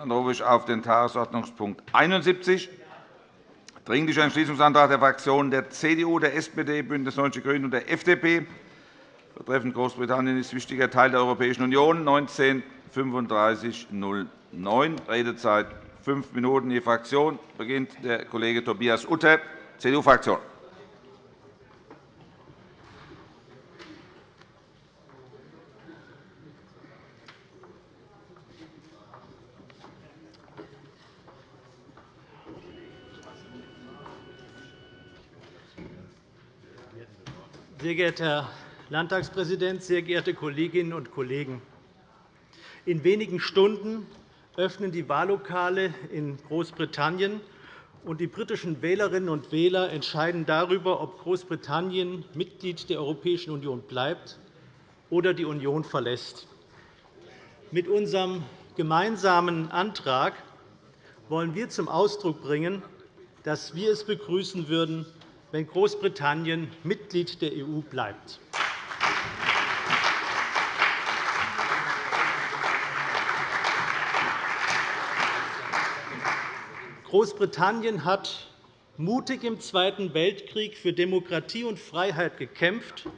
Dann rufe ich auf den Tagesordnungspunkt 71, Dringlicher Entschließungsantrag der Fraktionen der CDU, der SPD, BÜNDNIS 90 die GRÜNEN und der FDP betreffend Großbritannien ist wichtiger Teil der Europäischen Union, 19 3509. Redezeit fünf Minuten je Fraktion. beginnt der Kollege Tobias Utter, CDU-Fraktion. Sehr geehrter Herr Landtagspräsident, sehr geehrte Kolleginnen und Kollegen! In wenigen Stunden öffnen die Wahllokale in Großbritannien, und die britischen Wählerinnen und Wähler entscheiden darüber, ob Großbritannien Mitglied der Europäischen Union bleibt oder die Union verlässt. Mit unserem gemeinsamen Antrag wollen wir zum Ausdruck bringen, dass wir es begrüßen würden, wenn Großbritannien Mitglied der EU bleibt. Großbritannien hat mutig im Zweiten Weltkrieg für Demokratie und Freiheit gekämpft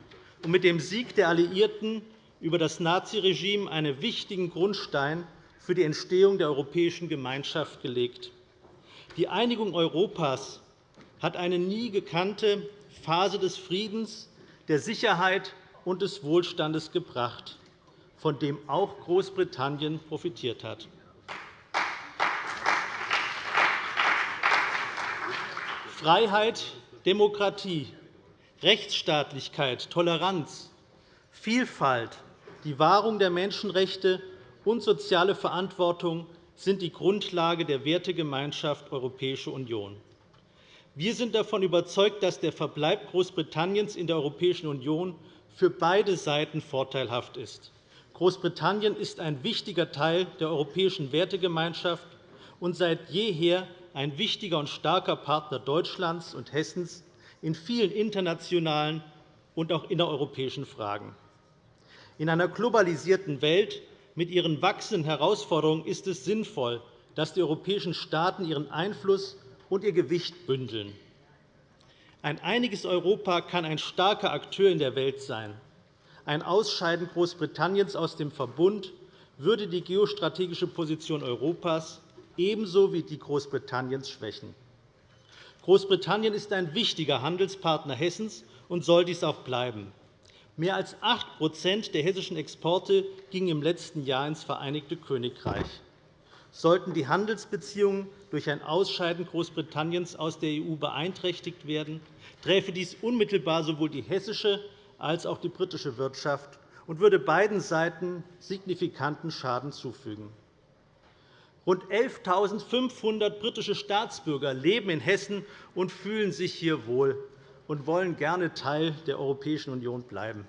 und mit dem Sieg der Alliierten über das Naziregime einen wichtigen Grundstein für die Entstehung der Europäischen Gemeinschaft gelegt. Die Einigung Europas hat eine nie gekannte Phase des Friedens, der Sicherheit und des Wohlstandes gebracht, von dem auch Großbritannien profitiert hat. Freiheit, Demokratie, Rechtsstaatlichkeit, Toleranz, Vielfalt, die Wahrung der Menschenrechte und soziale Verantwortung sind die Grundlage der Wertegemeinschaft Europäische Union. Wir sind davon überzeugt, dass der Verbleib Großbritanniens in der Europäischen Union für beide Seiten vorteilhaft ist. Großbritannien ist ein wichtiger Teil der europäischen Wertegemeinschaft und seit jeher ein wichtiger und starker Partner Deutschlands und Hessens in vielen internationalen und auch innereuropäischen Fragen. In einer globalisierten Welt mit ihren wachsenden Herausforderungen ist es sinnvoll, dass die europäischen Staaten ihren Einfluss und ihr Gewicht bündeln. Ein einiges Europa kann ein starker Akteur in der Welt sein. Ein Ausscheiden Großbritanniens aus dem Verbund würde die geostrategische Position Europas ebenso wie die Großbritanniens schwächen. Großbritannien ist ein wichtiger Handelspartner Hessens und soll dies auch bleiben. Mehr als 8% der hessischen Exporte gingen im letzten Jahr ins Vereinigte Königreich. Sollten die Handelsbeziehungen durch ein Ausscheiden Großbritanniens aus der EU beeinträchtigt werden, träfe dies unmittelbar sowohl die hessische als auch die britische Wirtschaft und würde beiden Seiten signifikanten Schaden zufügen. Rund 11.500 britische Staatsbürger leben in Hessen und fühlen sich hier wohl und wollen gerne Teil der Europäischen Union bleiben.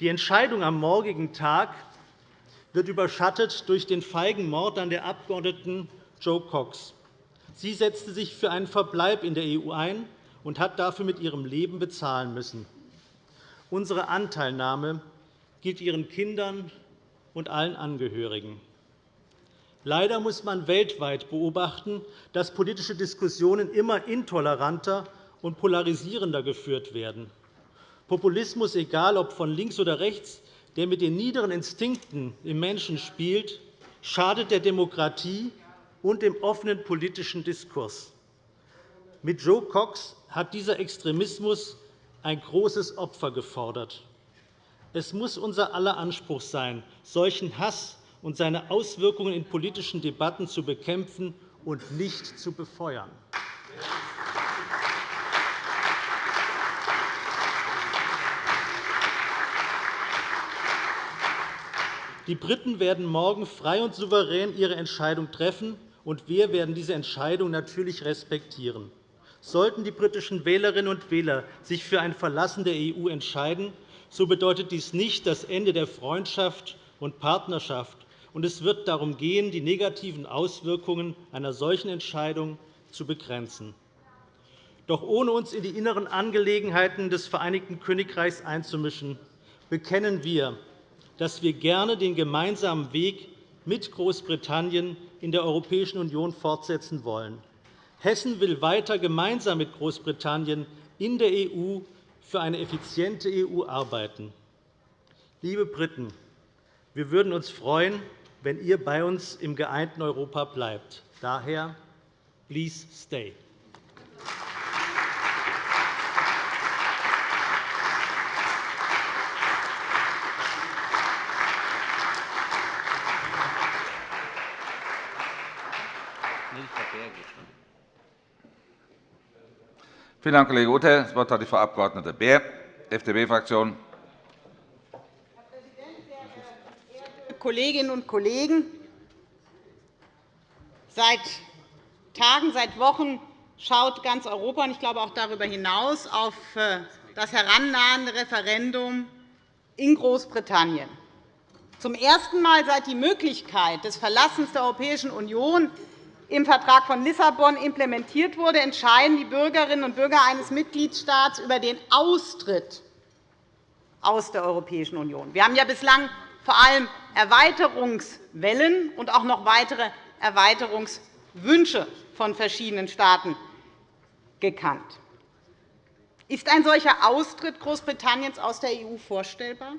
Die Entscheidung am morgigen Tag wird überschattet durch den feigen Mord an der Abgeordneten Jo Cox. Sie setzte sich für einen Verbleib in der EU ein und hat dafür mit ihrem Leben bezahlen müssen. Unsere Anteilnahme gilt ihren Kindern und allen Angehörigen. Leider muss man weltweit beobachten, dass politische Diskussionen immer intoleranter und polarisierender geführt werden. Populismus, egal ob von links oder rechts, der mit den niederen Instinkten im Menschen spielt, schadet der Demokratie und dem offenen politischen Diskurs. Mit Joe Cox hat dieser Extremismus ein großes Opfer gefordert. Es muss unser aller Anspruch sein, solchen Hass und seine Auswirkungen in politischen Debatten zu bekämpfen und nicht zu befeuern. Die Briten werden morgen frei und souverän ihre Entscheidung treffen, und wir werden diese Entscheidung natürlich respektieren. Sollten die britischen Wählerinnen und Wähler sich für ein Verlassen der EU entscheiden, so bedeutet dies nicht das Ende der Freundschaft und Partnerschaft. Und es wird darum gehen, die negativen Auswirkungen einer solchen Entscheidung zu begrenzen. Doch ohne uns in die inneren Angelegenheiten des Vereinigten Königreichs einzumischen, bekennen wir, dass wir gerne den gemeinsamen Weg mit Großbritannien in der Europäischen Union fortsetzen wollen. Hessen will weiter gemeinsam mit Großbritannien in der EU für eine effiziente EU arbeiten. Liebe Briten, wir würden uns freuen, wenn ihr bei uns im geeinten Europa bleibt. Daher, please stay. Vielen Dank, Kollege Ute. Das Wort hat die Frau Abg. Beer, FDP-Fraktion. Herr Präsident, sehr geehrte Kolleginnen und Kollegen! Seit Tagen, seit Wochen schaut ganz Europa, und ich glaube auch darüber hinaus, auf äh, das herannahende Referendum in Großbritannien. Zum ersten Mal seit die Möglichkeit des Verlassens der Europäischen Union im Vertrag von Lissabon implementiert wurde, entscheiden die Bürgerinnen und Bürger eines Mitgliedstaats über den Austritt aus der Europäischen Union. Wir haben ja bislang vor allem Erweiterungswellen und auch noch weitere Erweiterungswünsche von verschiedenen Staaten gekannt. Ist ein solcher Austritt Großbritanniens aus der EU vorstellbar?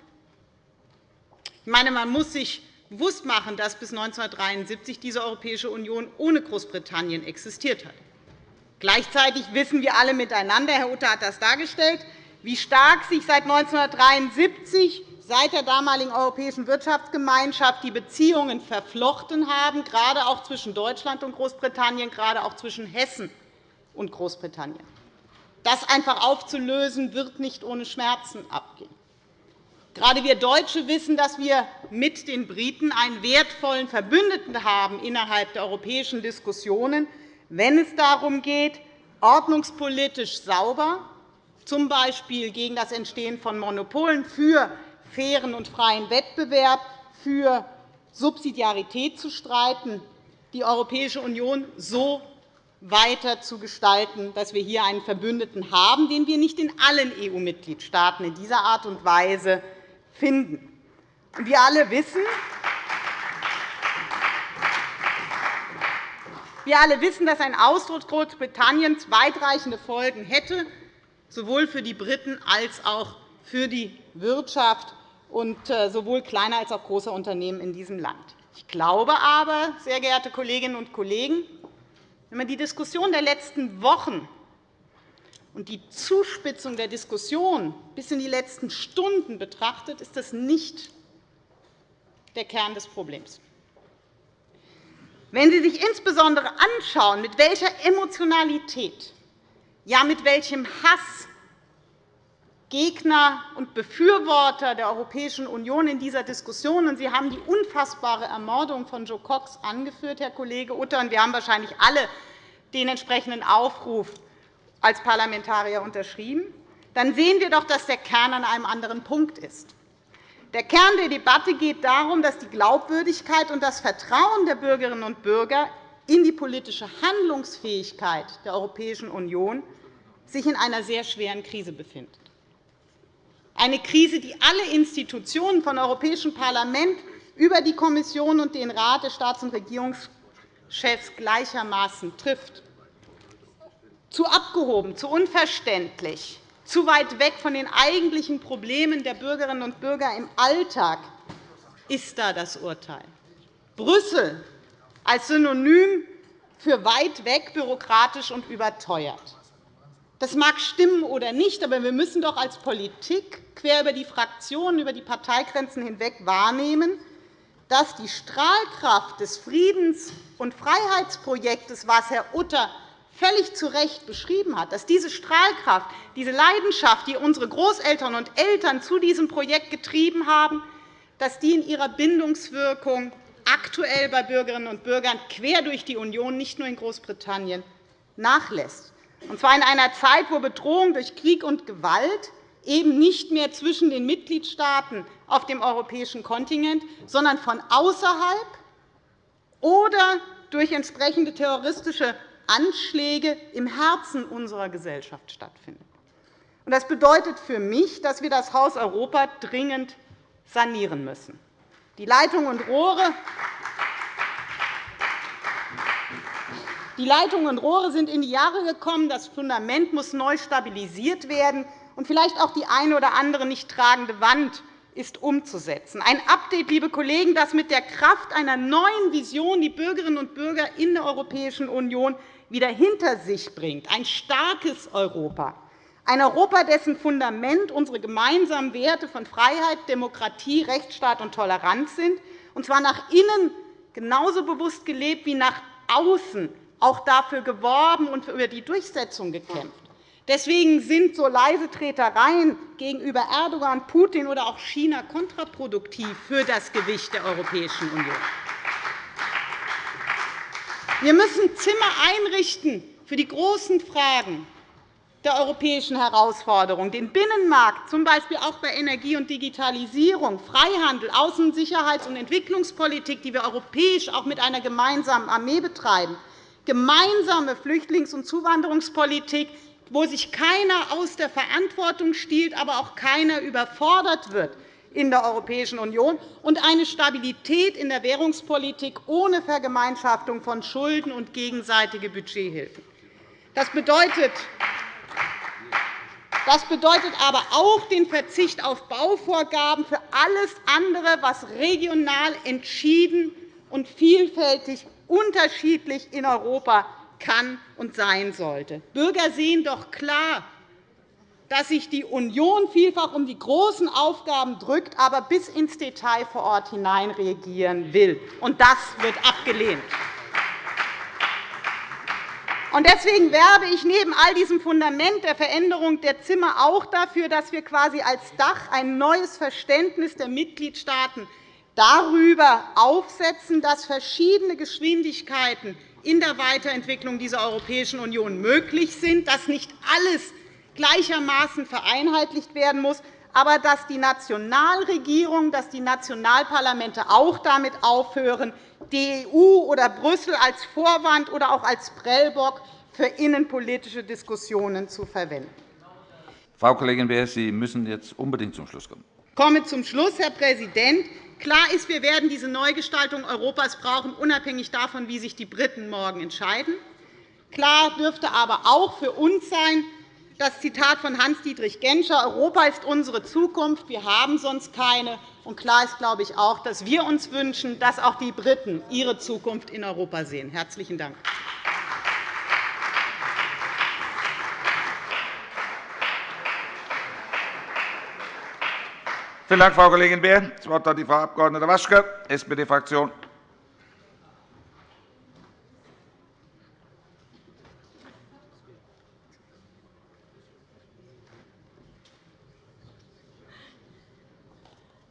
Ich meine, man muss sich bewusst machen, dass bis 1973 diese Europäische Union ohne Großbritannien existiert hat. Gleichzeitig wissen wir alle miteinander, Herr Utter hat das dargestellt, wie stark sich seit 1973, seit der damaligen Europäischen Wirtschaftsgemeinschaft, die Beziehungen verflochten haben, gerade auch zwischen Deutschland und Großbritannien, gerade auch zwischen Hessen und Großbritannien. Das einfach aufzulösen, wird nicht ohne Schmerzen abgehen. Gerade wir Deutsche wissen, dass wir mit den Briten einen wertvollen Verbündeten haben innerhalb der europäischen Diskussionen, wenn es darum geht, ordnungspolitisch sauber, z. B. gegen das Entstehen von Monopolen, für fairen und freien Wettbewerb, für Subsidiarität zu streiten, die Europäische Union so weiter zu gestalten, dass wir hier einen Verbündeten haben, den wir nicht in allen EU-Mitgliedstaaten in dieser Art und Weise finden. Wir alle wissen, wir alle wissen, dass ein Austritt Großbritanniens weitreichende Folgen hätte, sowohl für die Briten als auch für die Wirtschaft und äh, sowohl kleiner als auch großer Unternehmen in diesem Land. Ich glaube aber, sehr geehrte Kolleginnen und Kollegen, wenn man die Diskussion der letzten Wochen und die Zuspitzung der Diskussion bis in die letzten Stunden betrachtet, ist das nicht der Kern des Problems. Wenn Sie sich insbesondere anschauen, mit welcher Emotionalität, ja mit welchem Hass Gegner und Befürworter der Europäischen Union in dieser Diskussion, und Sie haben die unfassbare Ermordung von Joe Cox angeführt, Herr Kollege Utter, und wir haben wahrscheinlich alle den entsprechenden Aufruf als Parlamentarier unterschrieben, dann sehen wir doch, dass der Kern an einem anderen Punkt ist. Der Kern der Debatte geht darum, dass die Glaubwürdigkeit und das Vertrauen der Bürgerinnen und Bürger in die politische Handlungsfähigkeit der Europäischen Union sich in einer sehr schweren Krise befindet. Eine Krise, die alle Institutionen vom Europäischen Parlament über die Kommission und den Rat der Staats- und Regierungschefs gleichermaßen trifft zu abgehoben, zu unverständlich, zu weit weg von den eigentlichen Problemen der Bürgerinnen und Bürger im Alltag ist da das Urteil. Brüssel als Synonym für weit weg, bürokratisch und überteuert. Das mag stimmen oder nicht, aber wir müssen doch als Politik quer über die Fraktionen, über die Parteigrenzen hinweg wahrnehmen, dass die Strahlkraft des Friedens- und Freiheitsprojektes, was Herr Utter völlig zu Recht beschrieben hat, dass diese Strahlkraft, diese Leidenschaft, die unsere Großeltern und Eltern zu diesem Projekt getrieben haben, dass die in ihrer Bindungswirkung aktuell bei Bürgerinnen und Bürgern quer durch die Union, nicht nur in Großbritannien, nachlässt. Und zwar in einer Zeit, wo Bedrohung durch Krieg und Gewalt eben nicht mehr zwischen den Mitgliedstaaten auf dem europäischen Kontinent, sondern von außerhalb oder durch entsprechende terroristische Anschläge im Herzen unserer Gesellschaft stattfinden. Das bedeutet für mich, dass wir das Haus Europa dringend sanieren müssen. Die Leitungen und Rohre die Leitungen und Rohre sind in die Jahre gekommen. Das Fundament muss neu stabilisiert werden und vielleicht auch die eine oder andere nicht tragende Wand ist umzusetzen. Ein Update, liebe Kollegen, das mit der Kraft einer neuen Vision die Bürgerinnen und Bürger in der Europäischen Union wieder hinter sich bringt. Ein starkes Europa. Ein Europa, dessen Fundament unsere gemeinsamen Werte von Freiheit, Demokratie, Rechtsstaat und Toleranz sind, und zwar nach innen genauso bewusst gelebt wie nach außen auch dafür geworben und über die Durchsetzung gekämpft. Deswegen sind so leise Tretereien gegenüber Erdogan, Putin oder auch China kontraproduktiv für das Gewicht der Europäischen Union. Wir müssen Zimmer einrichten für die großen Fragen der europäischen Herausforderungen, den Binnenmarkt, z. B. auch bei Energie und Digitalisierung, Freihandel, Außen-, Sicherheits- und Entwicklungspolitik, die wir europäisch auch mit einer gemeinsamen Armee betreiben, gemeinsame Flüchtlings- und Zuwanderungspolitik, wo sich keiner aus der Verantwortung stiehlt, aber auch keiner überfordert wird in der Europäischen Union, und eine Stabilität in der Währungspolitik ohne Vergemeinschaftung von Schulden und gegenseitige Budgethilfen. Das bedeutet, das bedeutet aber auch den Verzicht auf Bauvorgaben für alles andere, was regional entschieden und vielfältig unterschiedlich in Europa kann und sein sollte. Bürger sehen doch klar, dass sich die Union vielfach um die großen Aufgaben drückt, aber bis ins Detail vor Ort hinein reagieren will. Und das wird abgelehnt. Deswegen werbe ich neben all diesem Fundament der Veränderung der Zimmer auch dafür, dass wir quasi als Dach ein neues Verständnis der Mitgliedstaaten darüber aufsetzen, dass verschiedene Geschwindigkeiten in der Weiterentwicklung dieser Europäischen Union möglich sind, dass nicht alles gleichermaßen vereinheitlicht werden muss, aber dass die Nationalregierungen, dass die Nationalparlamente auch damit aufhören, die EU oder Brüssel als Vorwand oder auch als Prellbock für innenpolitische Diskussionen zu verwenden. Frau Kollegin Beer, Sie müssen jetzt unbedingt zum Schluss kommen. Ich komme zum Schluss, Herr Präsident. Klar ist, wir werden diese Neugestaltung Europas brauchen, unabhängig davon, wie sich die Briten morgen entscheiden. Klar dürfte aber auch für uns sein, das Zitat von Hans-Dietrich Genscher, Europa ist unsere Zukunft, wir haben sonst keine. Und klar ist, glaube ich, auch, dass wir uns wünschen, dass auch die Briten ihre Zukunft in Europa sehen. – Herzlichen Dank. Vielen Dank, Frau Kollegin Beer. Das Wort hat die Frau Abg. Waschke, SPD-Fraktion.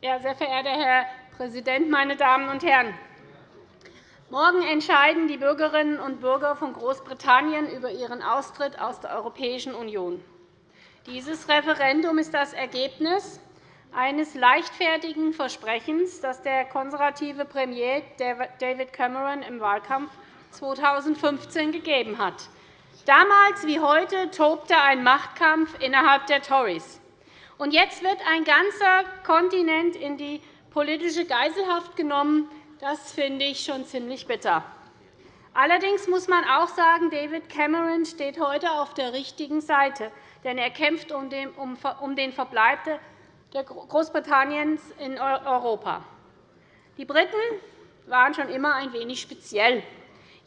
Ja, sehr verehrter Herr Präsident, meine Damen und Herren! Morgen entscheiden die Bürgerinnen und Bürger von Großbritannien über ihren Austritt aus der Europäischen Union. Dieses Referendum ist das Ergebnis eines leichtfertigen Versprechens, das der konservative Premier David Cameron im Wahlkampf 2015 gegeben hat. Damals wie heute tobte ein Machtkampf innerhalb der Tories. Und jetzt wird ein ganzer Kontinent in die politische Geiselhaft genommen. Das finde ich schon ziemlich bitter. Allerdings muss man auch sagen, David Cameron steht heute auf der richtigen Seite, denn er kämpft um den Verbleib Großbritanniens in Europa. Die Briten waren schon immer ein wenig speziell.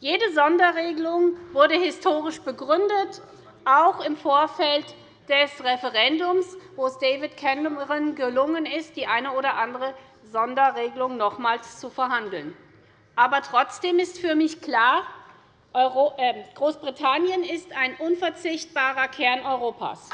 Jede Sonderregelung wurde historisch begründet, auch im Vorfeld des Referendums, wo es David Cameron gelungen ist, die eine oder andere Sonderregelung nochmals zu verhandeln. Aber trotzdem ist für mich klar, äh, Großbritannien ist ein unverzichtbarer Kern Europas.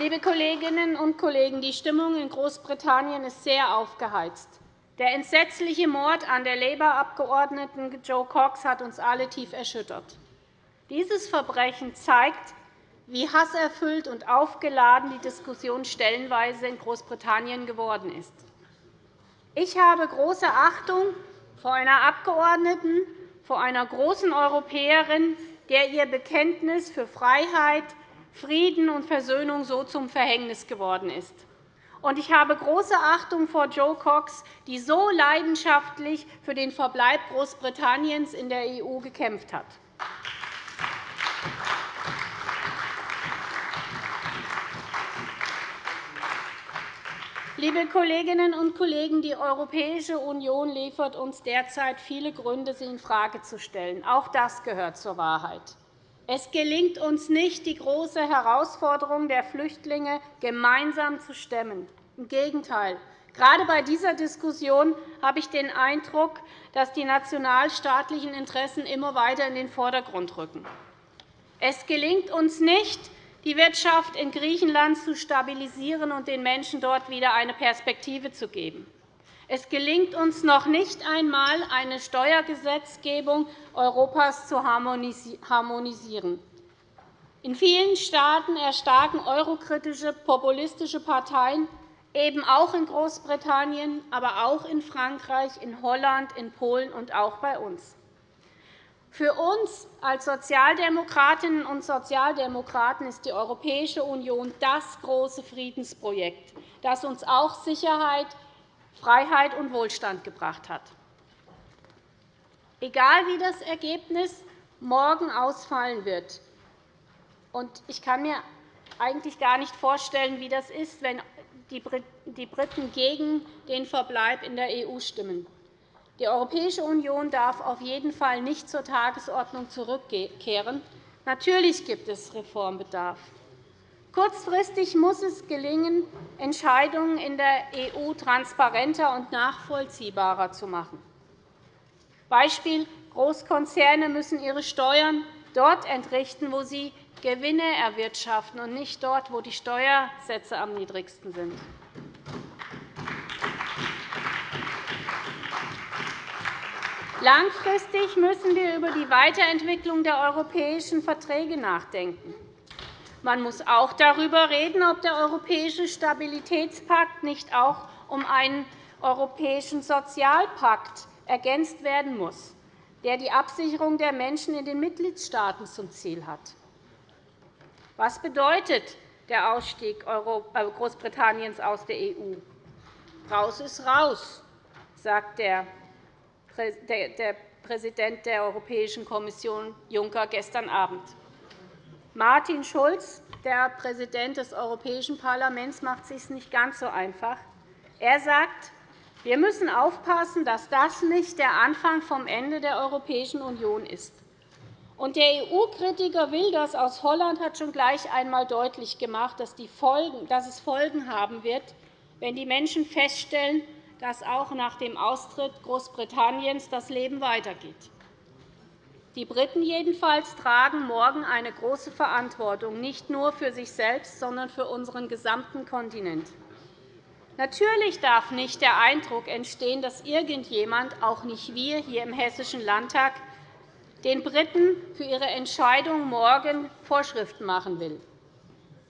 Liebe Kolleginnen und Kollegen, die Stimmung in Großbritannien ist sehr aufgeheizt. Der entsetzliche Mord an der Labour-Abgeordneten Jo Cox hat uns alle tief erschüttert. Dieses Verbrechen zeigt, wie hasserfüllt und aufgeladen die Diskussion stellenweise in Großbritannien geworden ist. Ich habe große Achtung vor einer Abgeordneten, vor einer großen Europäerin, der ihr Bekenntnis für Freiheit, Frieden und Versöhnung so zum Verhängnis geworden ist. Ich habe große Achtung vor Joe Cox, die so leidenschaftlich für den Verbleib Großbritanniens in der EU gekämpft hat. Liebe Kolleginnen und Kollegen, die Europäische Union liefert uns derzeit viele Gründe, sie infrage zu stellen. Auch das gehört zur Wahrheit. Es gelingt uns nicht, die große Herausforderung der Flüchtlinge gemeinsam zu stemmen. Im Gegenteil. Gerade bei dieser Diskussion habe ich den Eindruck, dass die nationalstaatlichen Interessen immer weiter in den Vordergrund rücken. Es gelingt uns nicht, die Wirtschaft in Griechenland zu stabilisieren und den Menschen dort wieder eine Perspektive zu geben. Es gelingt uns noch nicht einmal, eine Steuergesetzgebung Europas zu harmonisieren. In vielen Staaten erstarken eurokritische populistische Parteien, eben auch in Großbritannien, aber auch in Frankreich, in Holland, in Polen und auch bei uns. Für uns als Sozialdemokratinnen und Sozialdemokraten ist die Europäische Union das große Friedensprojekt, das uns auch Sicherheit, Freiheit und Wohlstand gebracht hat. Egal wie das Ergebnis morgen ausfallen wird, und ich kann mir eigentlich gar nicht vorstellen, wie das ist, wenn die Briten gegen den Verbleib in der EU stimmen. Die Europäische Union darf auf jeden Fall nicht zur Tagesordnung zurückkehren. Natürlich gibt es Reformbedarf. Kurzfristig muss es gelingen, Entscheidungen in der EU transparenter und nachvollziehbarer zu machen. Beispiel. Großkonzerne müssen ihre Steuern dort entrichten, wo sie Gewinne erwirtschaften, und nicht dort, wo die Steuersätze am niedrigsten sind. Langfristig müssen wir über die Weiterentwicklung der europäischen Verträge nachdenken. Man muss auch darüber reden, ob der Europäische Stabilitätspakt nicht auch um einen Europäischen Sozialpakt ergänzt werden muss, der die Absicherung der Menschen in den Mitgliedstaaten zum Ziel hat. Was bedeutet der Ausstieg äh, Großbritanniens aus der EU? Raus ist raus, sagt der der Präsident der Europäischen Kommission Juncker gestern Abend. Martin Schulz, der Präsident des Europäischen Parlaments, macht es sich nicht ganz so einfach. Er sagt, wir müssen aufpassen, dass das nicht der Anfang vom Ende der Europäischen Union ist. Und der EU-Kritiker Wilders aus Holland hat schon gleich einmal deutlich gemacht, dass, es Folgen haben wird, wenn die Menschen feststellen, dass auch nach dem Austritt Großbritanniens das Leben weitergeht. Die Briten jedenfalls tragen morgen eine große Verantwortung, nicht nur für sich selbst, sondern für unseren gesamten Kontinent. Natürlich darf nicht der Eindruck entstehen, dass irgendjemand, auch nicht wir hier im Hessischen Landtag, den Briten für ihre Entscheidung morgen Vorschriften machen will.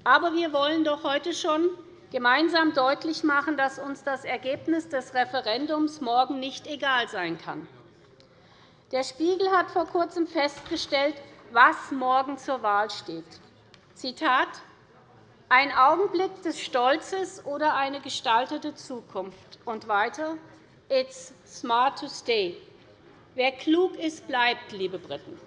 Aber wir wollen doch heute schon gemeinsam deutlich machen, dass uns das Ergebnis des Referendums morgen nicht egal sein kann. Der Spiegel hat vor Kurzem festgestellt, was morgen zur Wahl steht. Zitat ein Augenblick des Stolzes oder eine gestaltete Zukunft. Und weiter, It's smart to stay. Wer klug ist, bleibt, liebe Briten.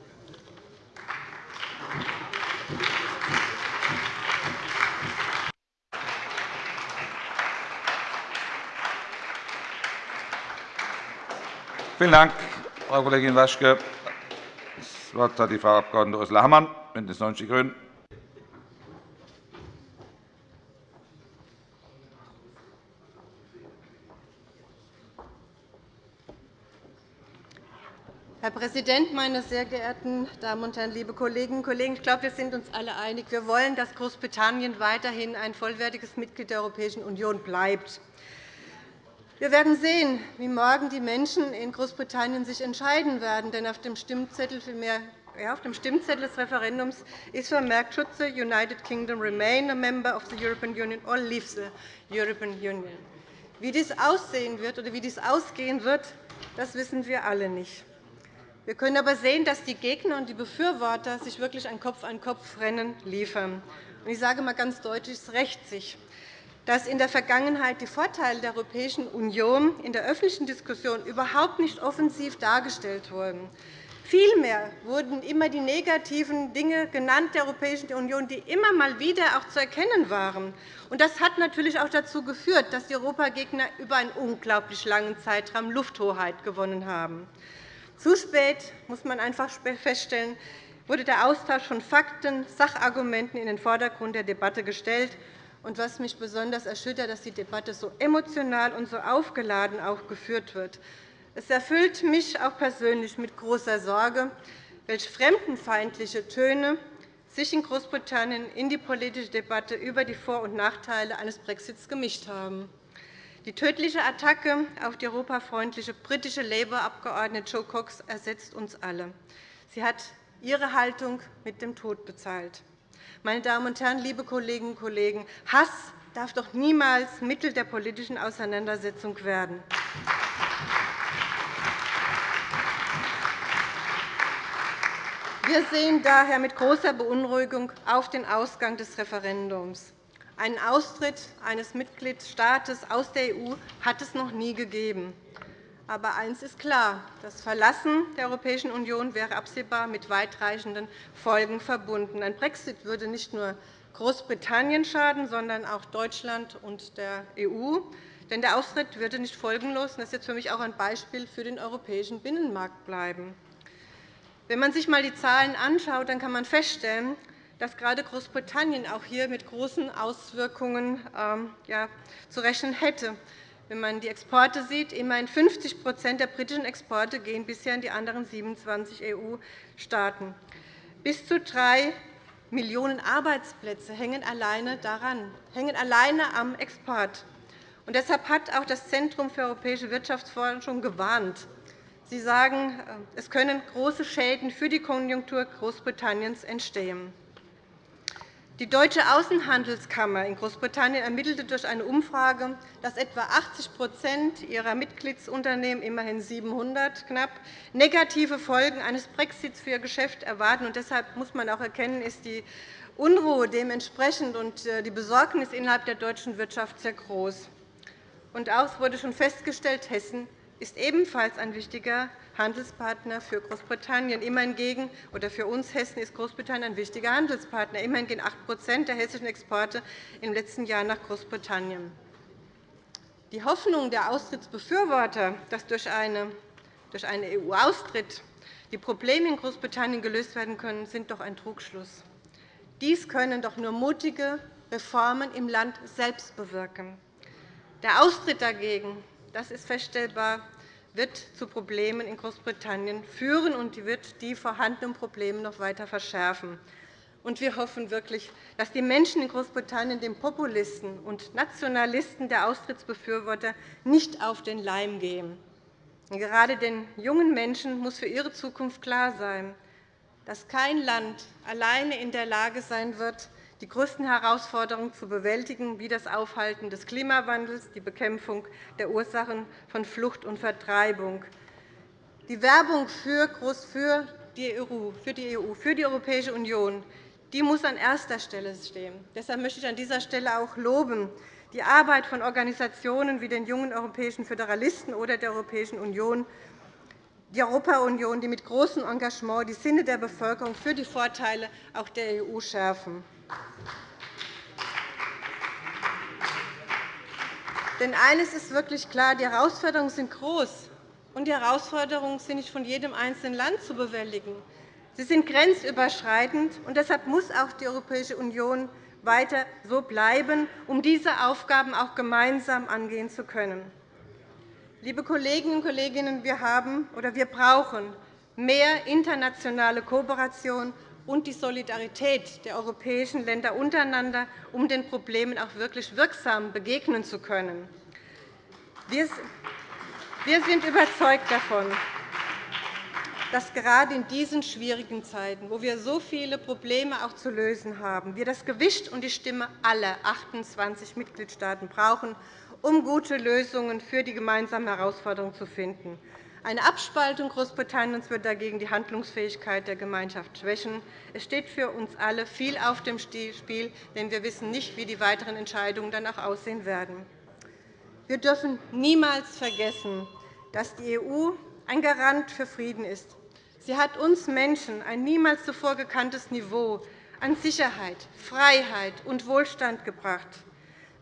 Vielen Dank, Frau Kollegin Waschke. Das Wort hat die Frau Abg. Ursula Hammann, BÜNDNIS 90 die GRÜNEN. Herr Präsident, meine sehr geehrten Damen und Herren, liebe Kolleginnen und Kollegen! Ich glaube, wir sind uns alle einig. Wir wollen, dass Großbritannien weiterhin ein vollwertiges Mitglied der Europäischen Union bleibt. Wir werden sehen, wie morgen die Menschen in Großbritannien sich entscheiden werden. Denn auf dem Stimmzettel, des Referendums ist vermerkt, should United Kingdom remain a member of the European Union or leave the European Union. Wie dies aussehen wird oder wie dies ausgehen wird, das wissen wir alle nicht. Wir können aber sehen, dass die Gegner und die Befürworter sich wirklich ein Kopf-an-Kopf-Rennen liefern. Ich sage einmal ganz deutlich, es rächt sich. Dass in der Vergangenheit die Vorteile der Europäischen Union in der öffentlichen Diskussion überhaupt nicht offensiv dargestellt wurden. Vielmehr wurden immer die negativen Dinge genannt der Europäischen Union, die immer mal wieder auch zu erkennen waren. Das hat natürlich auch dazu geführt, dass die Europagegner über einen unglaublich langen Zeitraum Lufthoheit gewonnen haben. Zu spät, muss man einfach feststellen, wurde der Austausch von Fakten, Sachargumenten in den Vordergrund der Debatte gestellt. Und was mich besonders erschüttert, dass die Debatte so emotional und so aufgeladen auch geführt wird. Es erfüllt mich auch persönlich mit großer Sorge, welche fremdenfeindliche Töne sich in Großbritannien in die politische Debatte über die Vor- und Nachteile eines Brexits gemischt haben. Die tödliche Attacke auf die europafreundliche britische Labour-Abgeordnete Jo Cox ersetzt uns alle. Sie hat ihre Haltung mit dem Tod bezahlt. Meine Damen und Herren, liebe Kolleginnen und Kollegen, Hass darf doch niemals Mittel der politischen Auseinandersetzung werden. Wir sehen daher mit großer Beunruhigung auf den Ausgang des Referendums. Einen Austritt eines Mitgliedstaates aus der EU hat es noch nie gegeben. Aber eines ist klar. Das Verlassen der Europäischen Union wäre absehbar mit weitreichenden Folgen verbunden. Ein Brexit würde nicht nur Großbritannien schaden, sondern auch Deutschland und der EU. Denn der Austritt würde nicht folgenlos, das ist jetzt für mich auch ein Beispiel für den europäischen Binnenmarkt bleiben. Wenn man sich einmal die Zahlen anschaut, dann kann man feststellen, dass gerade Großbritannien auch hier mit großen Auswirkungen ähm, zu rechnen hätte. Wenn man die Exporte sieht, immerhin 50% der britischen Exporte gehen bisher in die anderen 27 EU-Staaten. Bis zu drei Millionen Arbeitsplätze hängen alleine daran, hängen alleine am Export. Und deshalb hat auch das Zentrum für europäische Wirtschaftsforschung gewarnt. Sie sagen, äh, es können große Schäden für die Konjunktur Großbritanniens entstehen. Die Deutsche Außenhandelskammer in Großbritannien ermittelte durch eine Umfrage, dass etwa 80% ihrer Mitgliedsunternehmen, immerhin 700 knapp, negative Folgen eines Brexits für ihr Geschäft erwarten. deshalb muss man auch erkennen, ist die Unruhe dementsprechend und äh, die Besorgnis innerhalb der deutschen Wirtschaft sehr groß. Und auch wurde schon festgestellt, Hessen ist ebenfalls ein wichtiger Handelspartner für Großbritannien. Immerhin gegen, oder für uns Hessen ist Großbritannien ein wichtiger Handelspartner. Immerhin gehen 8% der hessischen Exporte im letzten Jahr nach Großbritannien. Die Hoffnung der Austrittsbefürworter, dass durch einen EU-Austritt die Probleme in Großbritannien gelöst werden können, sind doch ein Trugschluss. Dies können doch nur mutige Reformen im Land selbst bewirken. Der Austritt dagegen das ist feststellbar, wird zu Problemen in Großbritannien führen und wird die vorhandenen Probleme noch weiter verschärfen. wir hoffen wirklich, dass die Menschen in Großbritannien den Populisten und Nationalisten der Austrittsbefürworter nicht auf den Leim gehen. Gerade den jungen Menschen muss für ihre Zukunft klar sein, dass kein Land alleine in der Lage sein wird, die größten Herausforderungen zu bewältigen, wie das Aufhalten des Klimawandels, die Bekämpfung der Ursachen von Flucht und Vertreibung. Die Werbung für die EU, für die, EU, für die Europäische Union die muss an erster Stelle stehen. Deshalb möchte ich an dieser Stelle auch loben, die Arbeit von Organisationen wie den Jungen Europäischen Föderalisten oder der Europäischen Union, die Europa-Union, die mit großem Engagement die Sinne der Bevölkerung für die Vorteile auch der EU schärfen. Denn eines ist wirklich klar, die Herausforderungen sind groß, und die Herausforderungen sind nicht von jedem einzelnen Land zu bewältigen. Sie sind grenzüberschreitend, und deshalb muss auch die Europäische Union weiter so bleiben, um diese Aufgaben auch gemeinsam angehen zu können. Liebe Kolleginnen und Kollegen, wir, haben, oder wir brauchen mehr internationale Kooperation und die Solidarität der europäischen Länder untereinander, um den Problemen auch wirklich wirksam begegnen zu können. Wir sind überzeugt davon, dass gerade in diesen schwierigen Zeiten, wo wir so viele Probleme auch zu lösen haben, wir das Gewicht und die Stimme aller 28 Mitgliedstaaten brauchen, um gute Lösungen für die gemeinsamen Herausforderungen zu finden. Eine Abspaltung Großbritanniens wird dagegen die Handlungsfähigkeit der Gemeinschaft schwächen. Es steht für uns alle viel auf dem Spiel, denn wir wissen nicht, wie die weiteren Entscheidungen dann auch aussehen werden. Wir dürfen niemals vergessen, dass die EU ein Garant für Frieden ist. Sie hat uns Menschen ein niemals zuvor gekanntes Niveau an Sicherheit, Freiheit und Wohlstand gebracht.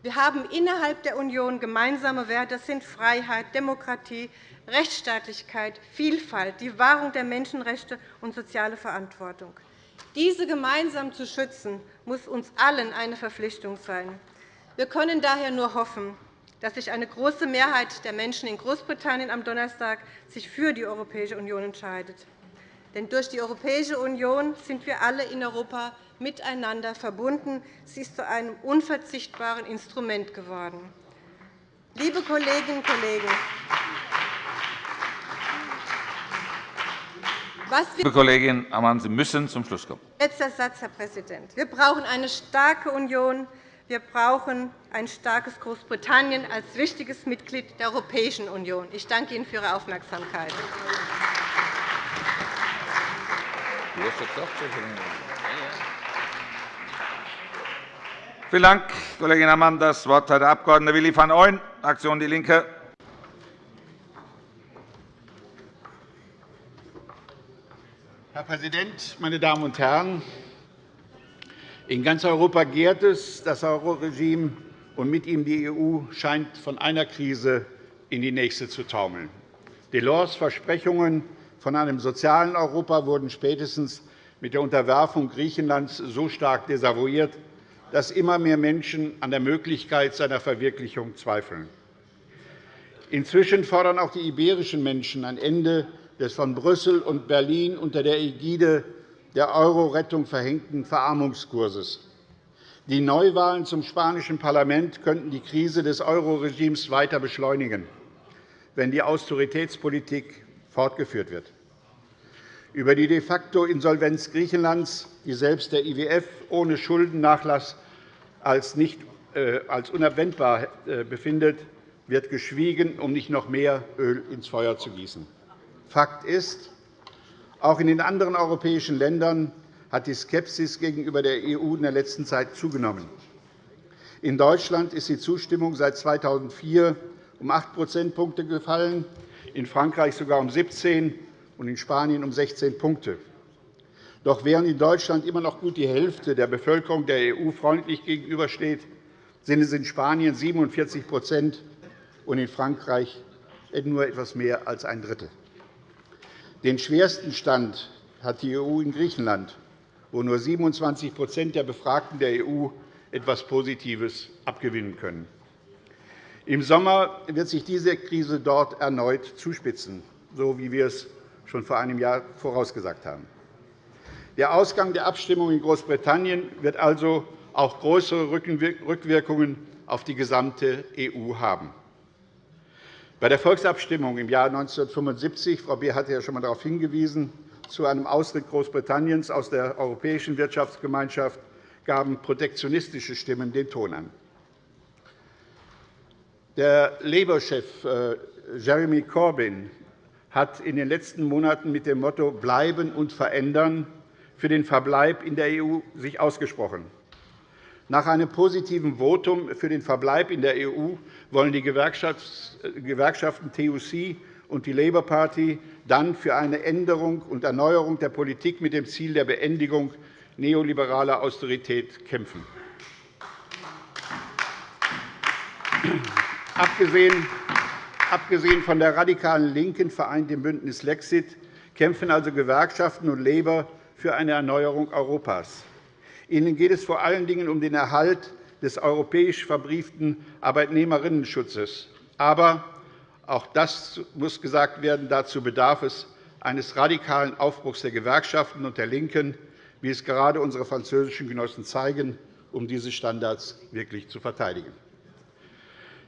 Wir haben innerhalb der Union gemeinsame Werte, das sind Freiheit, Demokratie, Rechtsstaatlichkeit, Vielfalt, die Wahrung der Menschenrechte und soziale Verantwortung. Diese gemeinsam zu schützen, muss uns allen eine Verpflichtung sein. Wir können daher nur hoffen, dass sich eine große Mehrheit der Menschen in Großbritannien am Donnerstag sich für die Europäische Union entscheidet. Denn durch die Europäische Union sind wir alle in Europa miteinander verbunden. Sie ist zu einem unverzichtbaren Instrument geworden. Liebe Kolleginnen und Kollegen, Liebe Kollegin Ammann, Sie müssen zum Schluss kommen. Letzter Satz, Herr Präsident. Wir brauchen eine starke Union. Wir brauchen ein starkes Großbritannien als wichtiges Mitglied der Europäischen Union. Ich danke Ihnen für Ihre Aufmerksamkeit. Vielen Dank, Kollegin Ammann. Das Wort hat der Abg. Willi van Ooyen, Fraktion DIE LINKE. Herr Präsident, meine Damen und Herren! In ganz Europa gärt es. Das Euro-Regime und mit ihm die EU scheint von einer Krise in die nächste zu taumeln. Delors Versprechungen von einem sozialen Europa wurden spätestens mit der Unterwerfung Griechenlands so stark desavouiert, dass immer mehr Menschen an der Möglichkeit seiner Verwirklichung zweifeln. Inzwischen fordern auch die iberischen Menschen ein Ende des von Brüssel und Berlin unter der Ägide der Euro-Rettung verhängten Verarmungskurses. Die Neuwahlen zum spanischen Parlament könnten die Krise des Euro-Regimes weiter beschleunigen, wenn die Austeritätspolitik fortgeführt wird. Über die de facto Insolvenz Griechenlands, die selbst der IWF ohne Schuldennachlass als, nicht, äh, als unabwendbar äh, befindet, wird geschwiegen, um nicht noch mehr Öl ins Feuer zu gießen. Fakt ist, auch in den anderen europäischen Ländern hat die Skepsis gegenüber der EU in der letzten Zeit zugenommen. In Deutschland ist die Zustimmung seit 2004 um 8 Prozentpunkte gefallen, in Frankreich sogar um 17 und in Spanien um 16 Punkte. Doch während in Deutschland immer noch gut die Hälfte der Bevölkerung der EU freundlich gegenübersteht, sind es in Spanien 47% und in Frankreich nur etwas mehr als ein Drittel. Den schwersten Stand hat die EU in Griechenland, wo nur 27% der Befragten der EU etwas Positives abgewinnen können. Im Sommer wird sich diese Krise dort erneut zuspitzen, so wie wir es schon vor einem Jahr vorausgesagt haben. Der Ausgang der Abstimmung in Großbritannien wird also auch größere Rückwirkungen auf die gesamte EU haben. Bei der Volksabstimmung im Jahr 1975 – Frau Beer hatte ja schon einmal darauf hingewiesen – zu einem Austritt Großbritanniens aus der Europäischen Wirtschaftsgemeinschaft gaben protektionistische Stimmen den Ton an. Der Labour-Chef äh, Jeremy Corbyn hat in den letzten Monaten mit dem Motto Bleiben und verändern für den Verbleib in der EU sich ausgesprochen. Nach einem positiven Votum für den Verbleib in der EU wollen die Gewerkschaften TUC und die Labour Party dann für eine Änderung und Erneuerung der Politik mit dem Ziel der Beendigung neoliberaler Austerität kämpfen. Abgesehen von der radikalen LINKEN vereint im Bündnis Lexit kämpfen also Gewerkschaften und Labour für eine Erneuerung Europas. Ihnen geht es vor allen Dingen um den Erhalt des europäisch verbrieften Arbeitnehmerinnenschutzes. Aber auch das muss gesagt werden. Dazu bedarf es eines radikalen Aufbruchs der Gewerkschaften und der LINKEN, wie es gerade unsere französischen Genossen zeigen, um diese Standards wirklich zu verteidigen.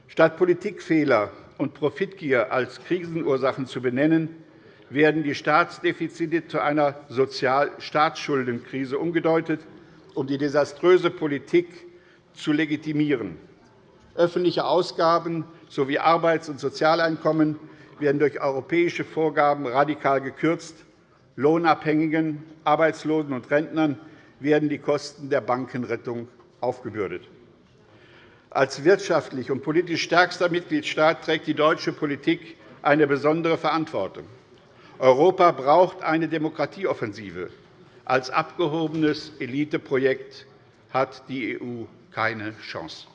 Statt Politikfehler und Profitgier als Krisenursachen zu benennen, werden die Staatsdefizite zu einer Sozialstaatsschuldenkrise umgedeutet, um die desaströse Politik zu legitimieren. Öffentliche Ausgaben sowie Arbeits- und Sozialeinkommen werden durch europäische Vorgaben radikal gekürzt. Lohnabhängigen, Arbeitslosen und Rentnern werden die Kosten der Bankenrettung aufgebürdet. Als wirtschaftlich und politisch stärkster Mitgliedstaat trägt die deutsche Politik eine besondere Verantwortung. Europa braucht eine Demokratieoffensive. Als abgehobenes Eliteprojekt hat die EU keine Chance.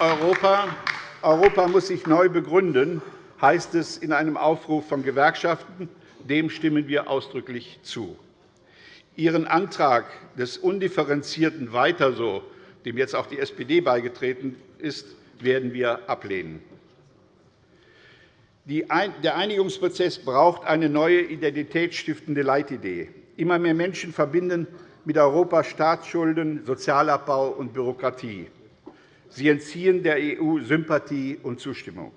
Europa muss sich neu begründen, heißt es in einem Aufruf von Gewerkschaften. Dem stimmen wir ausdrücklich zu. Ihren Antrag des undifferenzierten Weiter so, dem jetzt auch die SPD beigetreten ist, werden wir ablehnen. Der Einigungsprozess braucht eine neue identitätsstiftende Leitidee. Immer mehr Menschen verbinden mit Europa Staatsschulden, Sozialabbau und Bürokratie. Sie entziehen der EU Sympathie und Zustimmung.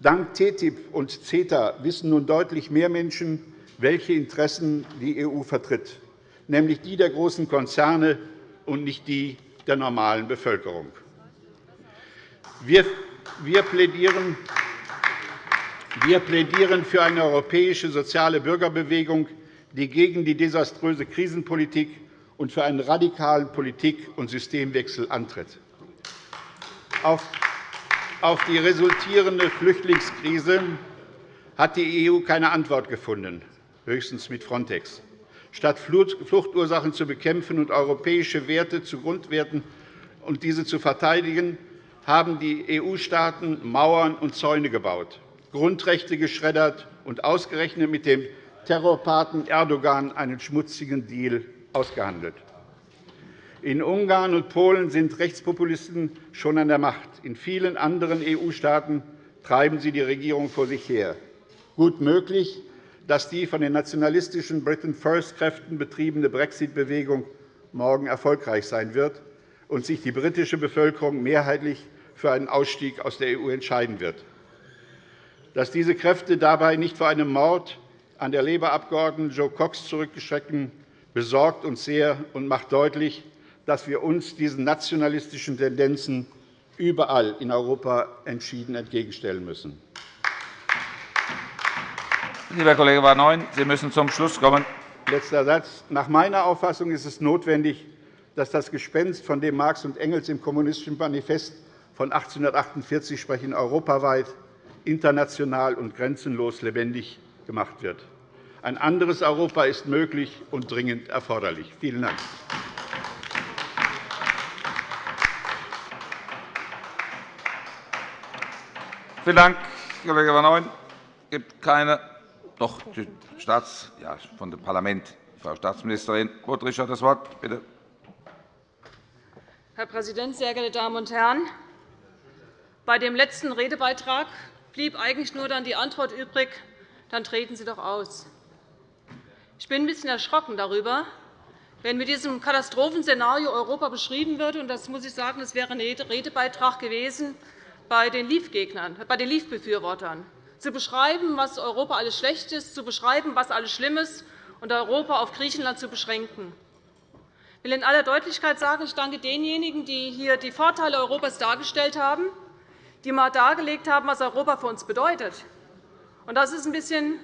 Dank TTIP und CETA wissen nun deutlich mehr Menschen, welche Interessen die EU vertritt, nämlich die der großen Konzerne und nicht die der normalen Bevölkerung. Wir plädieren für eine europäische soziale Bürgerbewegung, die gegen die desaströse Krisenpolitik und für einen radikalen Politik- und Systemwechsel antritt. Auf die resultierende Flüchtlingskrise hat die EU keine Antwort gefunden, höchstens mit Frontex. Statt Fluchtursachen zu bekämpfen und europäische Werte zu Grundwerten und diese zu verteidigen, haben die EU-Staaten Mauern und Zäune gebaut, Grundrechte geschreddert und ausgerechnet mit dem Terrorpaten Erdogan einen schmutzigen Deal ausgehandelt. In Ungarn und Polen sind Rechtspopulisten schon an der Macht. In vielen anderen EU-Staaten treiben sie die Regierung vor sich her. Gut möglich, dass die von den nationalistischen Britain First-Kräften betriebene Brexit-Bewegung morgen erfolgreich sein wird und sich die britische Bevölkerung mehrheitlich für einen Ausstieg aus der EU entscheiden wird. Dass diese Kräfte dabei nicht vor einem Mord an der Labour-Abgeordneten Jo Cox zurückschrecken, besorgt uns sehr und macht deutlich, dass wir uns diesen nationalistischen Tendenzen überall in Europa entschieden entgegenstellen müssen. Lieber Kollege Van Sie müssen zum Schluss kommen. Letzter Satz. Nach meiner Auffassung ist es notwendig, dass das Gespenst, von dem Marx und Engels im Kommunistischen Manifest von 1848 sprechen, europaweit, international und grenzenlos lebendig gemacht wird. Ein anderes Europa ist möglich und dringend erforderlich. Vielen Dank. Vielen Dank, Kollege Van Ooyen. Es gibt keine doch, Staats ja, von dem Parlament. Frau Staatsministerin Rothricht hat das Wort. Bitte. Herr Präsident, sehr geehrte Damen und Herren! Bei dem letzten Redebeitrag blieb eigentlich nur dann die Antwort übrig, dann treten Sie doch aus. Ich bin ein bisschen erschrocken darüber, wenn mit diesem Katastrophenszenario Europa beschrieben wird. Und das muss ich sagen, das wäre ein Redebeitrag gewesen, bei den Leave-Gegnern, bei den Leave-Befürwortern, zu beschreiben, was Europa alles schlecht ist, zu beschreiben, was alles schlimm ist, und Europa auf Griechenland zu beschränken. Ich will in aller Deutlichkeit sagen, ich danke denjenigen, die hier die Vorteile Europas dargestellt haben, die einmal dargelegt haben, was Europa für uns bedeutet. Das ist ein bisschen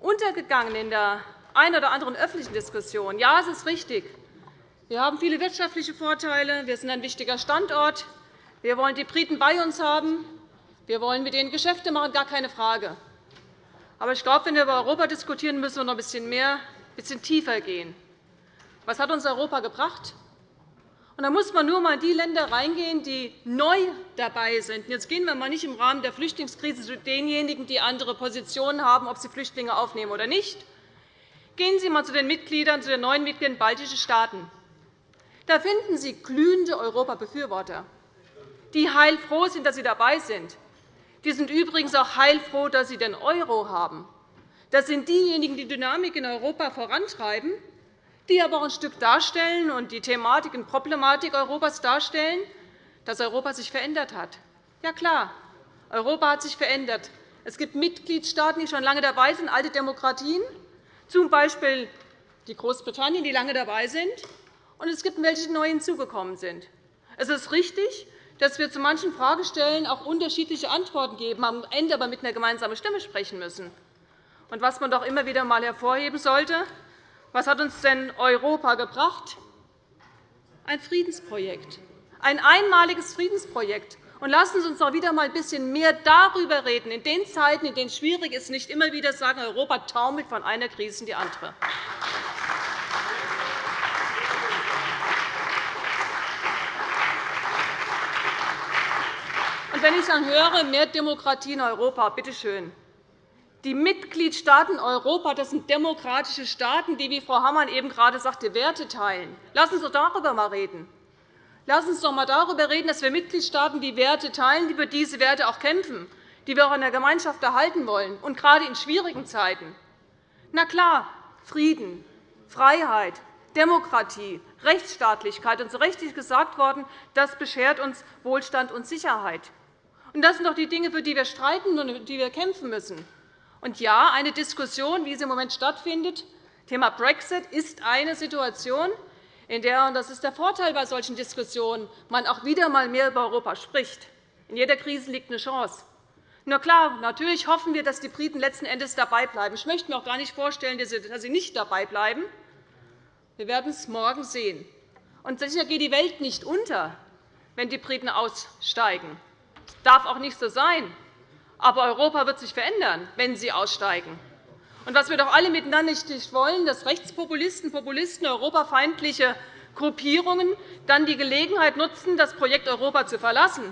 untergegangen in der einen oder anderen öffentlichen Diskussion. Ja, es ist richtig. Wir haben viele wirtschaftliche Vorteile. Wir sind ein wichtiger Standort. Wir wollen die Briten bei uns haben. Wir wollen mit ihnen Geschäfte machen, gar keine Frage. Aber ich glaube, wenn wir über Europa diskutieren, müssen wir noch ein bisschen mehr, ein bisschen tiefer gehen. Was hat uns Europa gebracht? Da muss man nur einmal in die Länder reingehen, die neu dabei sind. Jetzt gehen wir mal nicht im Rahmen der Flüchtlingskrise zu denjenigen, die andere Positionen haben, ob sie Flüchtlinge aufnehmen oder nicht. Gehen Sie einmal zu den Mitgliedern, zu den neuen Mitgliedern baltischer Staaten. Da finden Sie glühende Europabefürworter die heilfroh sind, dass sie dabei sind. Die sind übrigens auch heilfroh, dass sie den Euro haben. Das sind diejenigen, die Dynamik in Europa vorantreiben, die aber auch ein Stück darstellen und die Thematik und Problematik Europas darstellen, dass Europa sich verändert hat. Ja, klar, Europa hat sich verändert. Es gibt Mitgliedstaaten, die schon lange dabei sind, alte Demokratien, z. B. die Großbritannien, die lange dabei sind, und es gibt welche, die neu hinzugekommen sind. Es ist richtig, dass wir zu manchen Fragestellen auch unterschiedliche Antworten geben, am Ende aber mit einer gemeinsamen Stimme sprechen müssen. Und was man doch immer wieder einmal hervorheben sollte, was hat uns denn Europa gebracht? Ein Friedensprojekt, ein einmaliges Friedensprojekt. Und lassen Sie uns doch wieder einmal ein bisschen mehr darüber reden, in den Zeiten, in denen es schwierig ist, nicht immer wieder sagen, Europa taumelt von einer Krise in die andere. Und wenn ich dann höre, mehr Demokratie in Europa, bitte schön. Die Mitgliedstaaten Europas das sind demokratische Staaten, die, wie Frau Hammann eben gerade sagte, Werte teilen. Lassen Sie uns doch darüber einmal reden. Lassen Sie uns einmal darüber reden, dass wir Mitgliedstaaten die Werte teilen, die für diese Werte auch kämpfen, die wir auch in der Gemeinschaft erhalten wollen, und gerade in schwierigen Zeiten. Na klar, Frieden, Freiheit, Demokratie, Rechtsstaatlichkeit und so richtig gesagt worden, das beschert uns Wohlstand und Sicherheit. Und das sind doch die Dinge, für die wir streiten und die wir kämpfen müssen. Und ja, eine Diskussion, wie sie im Moment stattfindet, Thema Brexit, ist eine Situation, in der, und das ist der Vorteil bei solchen Diskussionen, man auch wieder einmal mehr über Europa spricht. In jeder Krise liegt eine Chance. Na klar, natürlich hoffen wir, dass die Briten letzten Endes dabei bleiben. Ich möchte mir auch gar nicht vorstellen, dass sie nicht dabei bleiben. Wir werden es morgen sehen. Und sicher geht die Welt nicht unter, wenn die Briten aussteigen. Das darf auch nicht so sein. Aber Europa wird sich verändern, wenn Sie aussteigen. Und was wir doch alle miteinander nicht wollen, dass Rechtspopulisten, Populisten, europafeindliche Gruppierungen dann die Gelegenheit nutzen, das Projekt Europa zu verlassen.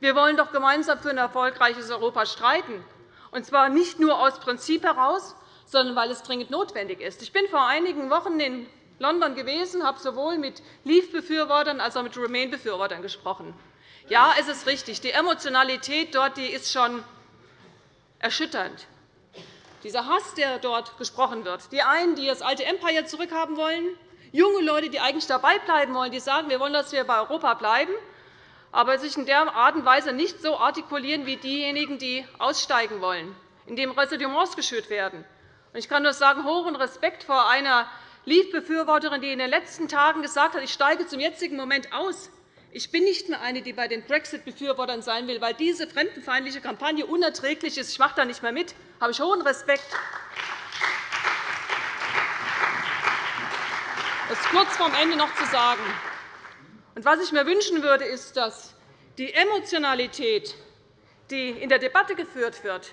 Wir wollen doch gemeinsam für ein erfolgreiches Europa streiten, und zwar nicht nur aus Prinzip heraus, sondern weil es dringend notwendig ist. Ich bin vor einigen Wochen in London gewesen, habe sowohl mit Leave-Befürwortern als auch mit Remain-Befürwortern gesprochen. Ja, es ist richtig. Die Emotionalität dort die ist schon erschütternd. Dieser Hass, der dort gesprochen wird, die einen, die das alte Empire zurückhaben wollen, junge Leute, die eigentlich dabei bleiben wollen, die sagen, wir wollen, dass wir bei Europa bleiben, aber sich in der Art und Weise nicht so artikulieren wie diejenigen, die aussteigen wollen, indem Ressentiments geschürt werden. Ich kann nur sagen, hohen Respekt vor einer Leave-Befürworterin, die in den letzten Tagen gesagt hat, ich steige zum jetzigen Moment aus. Ich bin nicht mehr eine, die bei den Brexit-Befürwortern sein will, weil diese fremdenfeindliche Kampagne unerträglich ist. Ich mache da nicht mehr mit. Da habe ich hohen Respekt. Das kurz vor Ende noch zu sagen. was ich mir wünschen würde, ist, dass die Emotionalität, die in der Debatte geführt wird,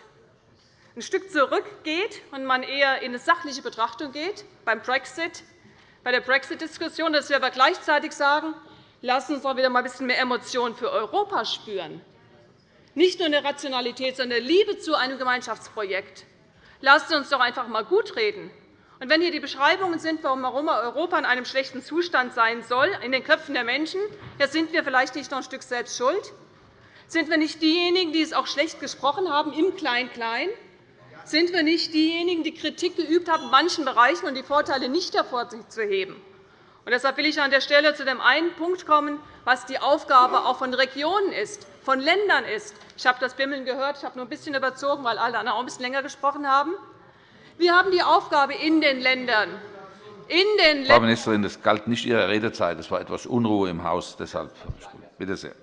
ein Stück zurückgeht und man eher in eine sachliche Betrachtung geht beim Brexit, bei der Brexit-Diskussion, dass wir aber gleichzeitig sagen, Lassen Sie uns doch wieder einmal ein bisschen mehr Emotionen für Europa spüren. Nicht nur eine Rationalität, sondern eine Liebe zu einem Gemeinschaftsprojekt. Lassen Sie uns doch einfach einmal gut reden. Und wenn hier die Beschreibungen sind, warum Europa in einem schlechten Zustand sein soll, in den Köpfen der Menschen, ja, sind wir vielleicht nicht noch ein Stück selbst schuld? Sind wir nicht diejenigen, die es auch schlecht gesprochen haben im Klein-Klein? Sind wir nicht diejenigen, die Kritik geübt haben in manchen Bereichen und die Vorteile nicht hervorzuheben? Und deshalb will ich an der Stelle zu dem einen Punkt kommen, was die Aufgabe auch von Regionen ist, von Ländern ist. Ich habe das Bimmeln gehört. Ich habe nur ein bisschen überzogen, weil alle anderen auch ein bisschen länger gesprochen haben. Wir haben die Aufgabe in den Ländern, in den Frau Ministerin, das galt nicht Ihrer Redezeit. Es war etwas Unruhe im Haus. Deshalb bitte sehr.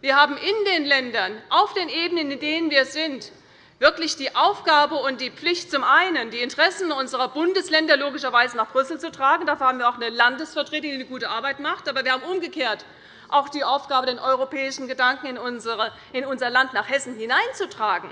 Wir haben in den Ländern, auf den Ebenen, in denen wir sind, wirklich die Aufgabe und die Pflicht, zum einen die Interessen unserer Bundesländer logischerweise nach Brüssel zu tragen. Dafür haben wir auch eine Landesvertretung, die eine gute Arbeit macht. Aber wir haben umgekehrt auch die Aufgabe, den europäischen Gedanken in unser Land nach Hessen hineinzutragen.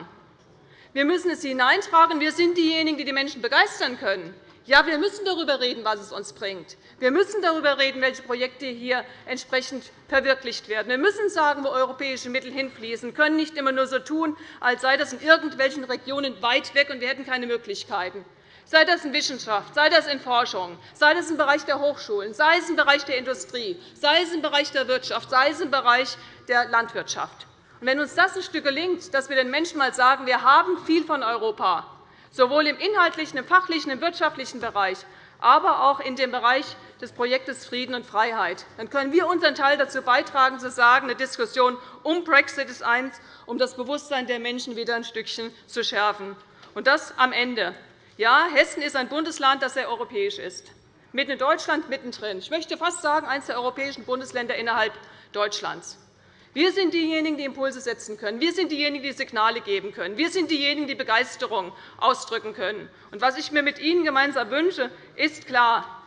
Wir müssen es hineintragen. Wir sind diejenigen, die die Menschen begeistern können. Ja, wir müssen darüber reden, was es uns bringt. Wir müssen darüber reden, welche Projekte hier entsprechend verwirklicht werden. Wir müssen sagen, wo europäische Mittel hinfließen. Wir können nicht immer nur so tun, als sei das in irgendwelchen Regionen weit weg und wir hätten keine Möglichkeiten. Sei das in Wissenschaft, sei das in Forschung, sei das im Bereich der Hochschulen, sei es im Bereich der Industrie, sei es im Bereich der Wirtschaft, sei es im Bereich der Landwirtschaft. wenn uns das ein Stück gelingt, dass wir den Menschen einmal sagen, wir haben viel von Europa, sowohl im inhaltlichen, im fachlichen, im wirtschaftlichen Bereich, aber auch in dem Bereich des Projektes Frieden und Freiheit. Dann können wir unseren Teil dazu beitragen, zu sagen, eine Diskussion um Brexit ist eins, um das Bewusstsein der Menschen wieder ein Stückchen zu schärfen. Und das am Ende. Ja, Hessen ist ein Bundesland, das sehr europäisch ist. Mitten in Deutschland, mittendrin. Ich möchte fast sagen, eines der europäischen Bundesländer innerhalb Deutschlands. Wir sind diejenigen, die Impulse setzen können. Wir sind diejenigen, die Signale geben können. Wir sind diejenigen, die Begeisterung ausdrücken können. Und was ich mir mit Ihnen gemeinsam wünsche, ist klar.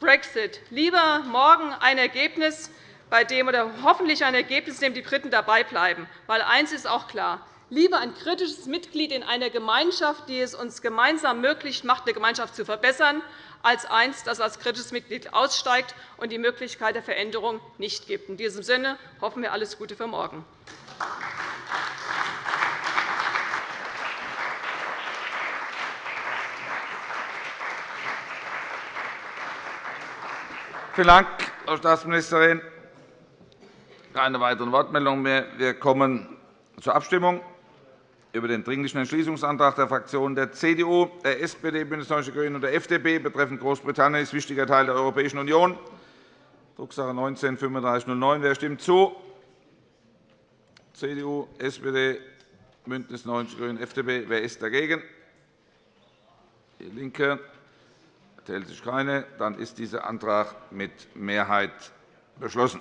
Brexit. Lieber morgen ein Ergebnis, bei dem oder hoffentlich ein Ergebnis, dem die Briten dabei bleiben. Weil eines ist auch klar lieber ein kritisches Mitglied in einer Gemeinschaft, die es uns gemeinsam möglich macht, eine Gemeinschaft zu verbessern, als eins, das als kritisches Mitglied aussteigt und die Möglichkeit der Veränderung nicht gibt. In diesem Sinne hoffen wir alles Gute für morgen. Vielen Dank, Frau Staatsministerin. Keine weiteren Wortmeldungen mehr. Wir kommen zur Abstimmung über den Dringlichen Entschließungsantrag der Fraktionen der CDU, der SPD, BÜNDNIS 90 die GRÜNEN und der FDP betreffend Großbritannien ist wichtiger Teil der Europäischen Union, Drucksache 19 /3509. Wer stimmt zu? CDU, SPD, BÜNDNIS 90 die GRÜNEN, FDP. Wer ist dagegen? DIE LINKE. Enthält sich keine. Dann ist dieser Antrag mit Mehrheit beschlossen.